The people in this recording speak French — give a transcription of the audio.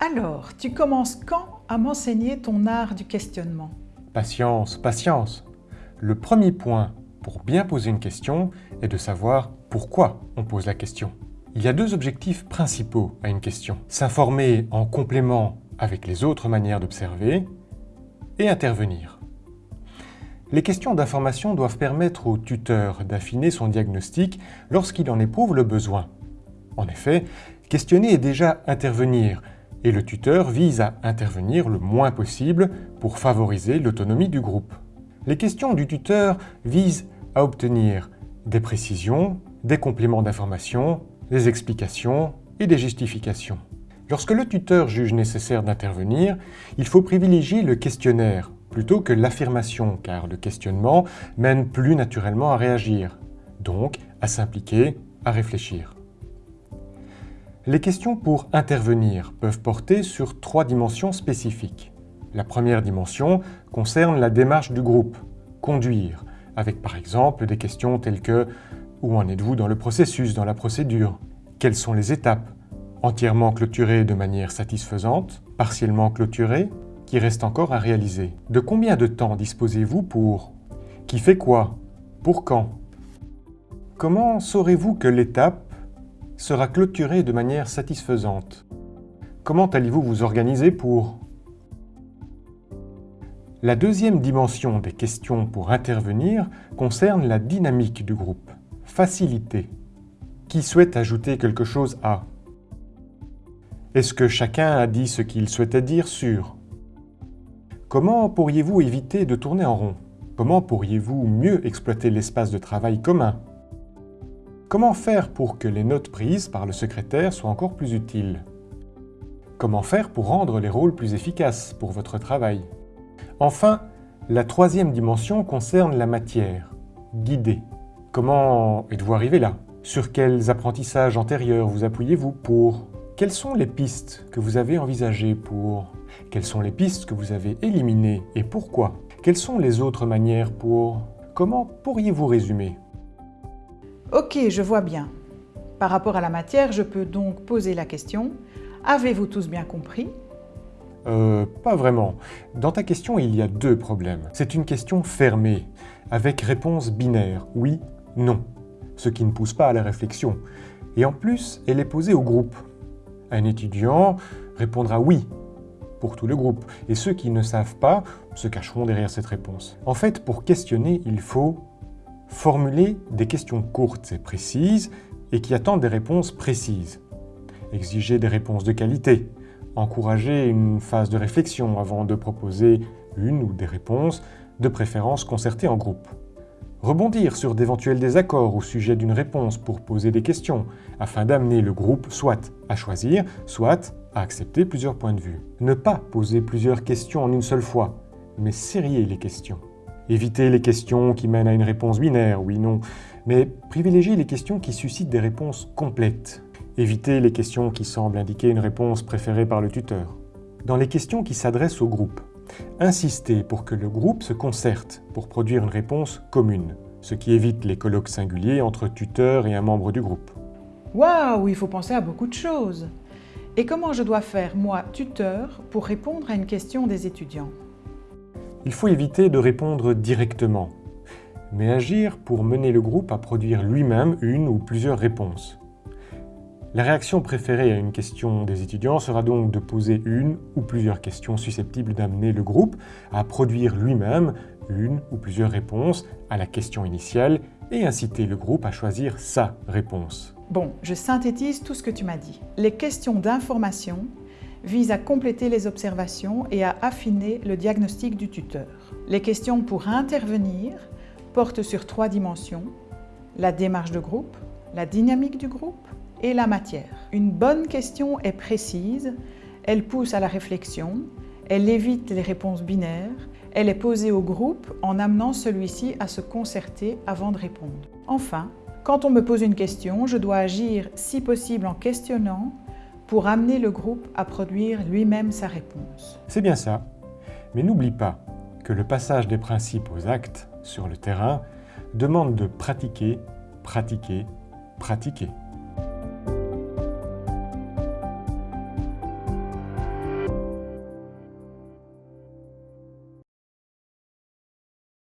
Alors, tu commences quand à m'enseigner ton art du questionnement? Patience, patience. Le premier point pour bien poser une question est de savoir pourquoi on pose la question. Il y a deux objectifs principaux à une question. S'informer en complément avec les autres manières d'observer et intervenir. Les questions d'information doivent permettre au tuteur d'affiner son diagnostic lorsqu'il en éprouve le besoin. En effet, questionner est déjà intervenir, et le tuteur vise à intervenir le moins possible pour favoriser l'autonomie du groupe. Les questions du tuteur visent à obtenir des précisions, des compléments d'information, des explications et des justifications. Lorsque le tuteur juge nécessaire d'intervenir, il faut privilégier le questionnaire plutôt que l'affirmation, car le questionnement mène plus naturellement à réagir, donc à s'impliquer, à réfléchir. Les questions pour intervenir peuvent porter sur trois dimensions spécifiques. La première dimension concerne la démarche du groupe, conduire, avec par exemple des questions telles que « Où en êtes-vous dans le processus, dans la procédure? Quelles sont les étapes? Entièrement clôturées de manière satisfaisante Partiellement clôturées Qui reste encore à réaliser. De combien de temps disposez-vous pour? Qui fait quoi? Pour quand? Comment saurez-vous que l'étape sera clôturé de manière satisfaisante. Comment allez-vous vous organiser pour? La deuxième dimension des questions pour intervenir concerne la dynamique du groupe. Facilité. Qui souhaite ajouter quelque chose à? Est-ce que chacun a dit ce qu'il souhaitait dire sur? Comment pourriez-vous éviter de tourner en rond? Comment pourriez-vous mieux exploiter l'espace de travail commun? Comment faire pour que les notes prises par le secrétaire soient encore plus utiles? Comment faire pour rendre les rôles plus efficaces pour votre travail? Enfin, la troisième dimension concerne la matière, guider. Comment êtes-vous arrivé là? Sur quels apprentissages antérieurs vous appuyez-vous pour? Quelles sont les pistes que vous avez envisagées pour? Quelles sont les pistes que vous avez éliminées et pourquoi? Quelles sont les autres manières pour? Comment pourriez-vous résumer? Ok, je vois bien. Par rapport à la matière, je peux donc poser la question « Avez-vous tous bien compris ?» Euh, pas vraiment. Dans ta question, il y a deux problèmes. C'est une question fermée, avec réponse binaire, oui, non, ce qui ne pousse pas à la réflexion. Et en plus, elle est posée au groupe. Un étudiant répondra oui pour tout le groupe, et ceux qui ne savent pas se cacheront derrière cette réponse. En fait, pour questionner, il faut Formuler des questions courtes et précises et qui attendent des réponses précises. Exiger des réponses de qualité. Encourager une phase de réflexion avant de proposer une ou des réponses, de préférence concertées en groupe. Rebondir sur d'éventuels désaccords au sujet d'une réponse pour poser des questions, afin d'amener le groupe soit à choisir, soit à accepter plusieurs points de vue. Ne pas poser plusieurs questions en une seule fois, mais serrer les questions. Éviter les questions qui mènent à une réponse binaire, oui-non, mais privilégier les questions qui suscitent des réponses complètes. Éviter les questions qui semblent indiquer une réponse préférée par le tuteur. Dans les questions qui s'adressent au groupe, insister pour que le groupe se concerte pour produire une réponse commune, ce qui évite les colloques singuliers entre tuteur et un membre du groupe. Waouh, il faut penser à beaucoup de choses Et comment je dois faire, moi, tuteur, pour répondre à une question des étudiants? Il faut éviter de répondre directement, mais agir pour mener le groupe à produire lui-même une ou plusieurs réponses. La réaction préférée à une question des étudiants sera donc de poser une ou plusieurs questions susceptibles d'amener le groupe à produire lui-même une ou plusieurs réponses à la question initiale et inciter le groupe à choisir sa réponse. Bon, je synthétise tout ce que tu m'as dit. Les questions d'information vise à compléter les observations et à affiner le diagnostic du tuteur. Les questions pour intervenir portent sur trois dimensions, la démarche de groupe, la dynamique du groupe et la matière. Une bonne question est précise, elle pousse à la réflexion, elle évite les réponses binaires, elle est posée au groupe en amenant celui-ci à se concerter avant de répondre. Enfin, quand on me pose une question, je dois agir si possible en questionnant pour amener le groupe à produire lui-même sa réponse. C'est bien ça. Mais n'oublie pas que le passage des principes aux actes sur le terrain demande de pratiquer, pratiquer, pratiquer.